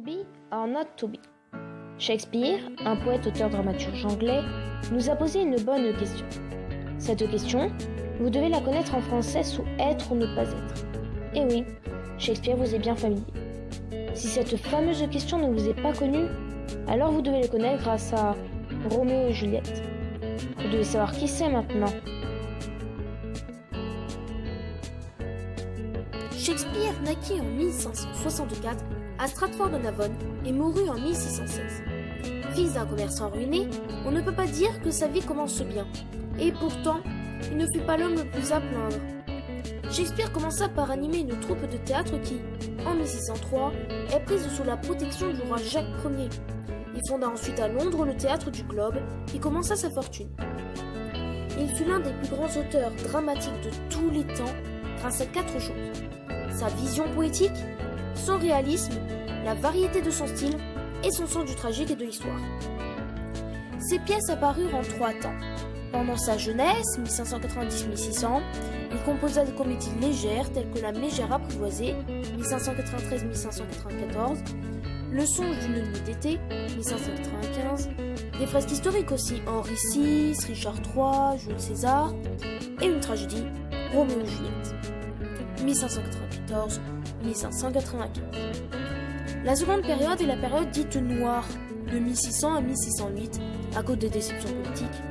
be or not to be Shakespeare, un poète auteur dramaturge anglais, nous a posé une bonne question. Cette question, vous devez la connaître en français sous être ou ne pas être. Et oui, Shakespeare vous est bien familier. Si cette fameuse question ne vous est pas connue, alors vous devez le connaître grâce à Roméo et Juliette. Vous devez savoir qui c'est maintenant. Shakespeare naquit en 1564 à Stratford-on-Avon et mourut en 1616. Fils d'un commerçant ruiné, on ne peut pas dire que sa vie commence bien. Et pourtant, il ne fut pas l'homme le plus à plaindre. Shakespeare commença par animer une troupe de théâtre qui, en 1603, est prise sous la protection du roi Jacques Ier. Il fonda ensuite à Londres le théâtre du Globe et commença sa fortune. Il fut l'un des plus grands auteurs dramatiques de tous les temps grâce à quatre choses. Sa vision poétique, son réalisme, la variété de son style et son sens du tragique et de l'histoire. Ses pièces apparurent en trois temps. Pendant sa jeunesse, 1590-1600, il composa des comédies légères telles que La Mégère apprivoisée, 1593-1594, Le songe d'une nuit d'été, 1595, des fresques historiques aussi, Henri VI, Richard III, Jules César, et une tragédie, Roméo et Juliette, 1594-1595. La seconde période est la période dite noire, de 1600 à 1608, à cause des déceptions politiques.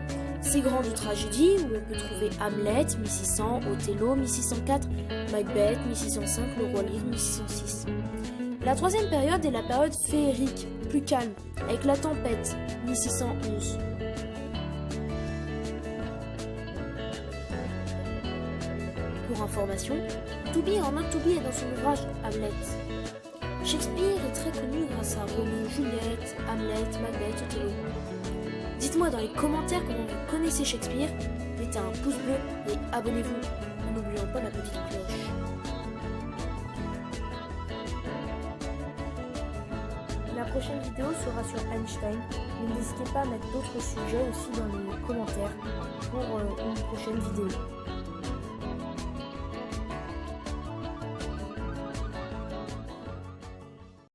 Ces grandes tragédies, où on peut trouver Hamlet, 1600, Othello, 1604, Macbeth, 1605, Le Roi Lear, 1606. La troisième période est la période féerique, plus calme, avec La Tempête, 1611. Pour information, To Be or Not To est dans son ouvrage Hamlet. Shakespeare est très connu grâce à Roméo Juliette, Hamlet, Macbeth, Othello. Dites-moi dans les commentaires comment vous connaissez Shakespeare, mettez un pouce bleu et abonnez-vous en n'oubliant pas la petite cloche. La prochaine vidéo sera sur Einstein, mais n'hésitez pas à mettre d'autres sujets aussi dans les commentaires pour euh, une prochaine vidéo.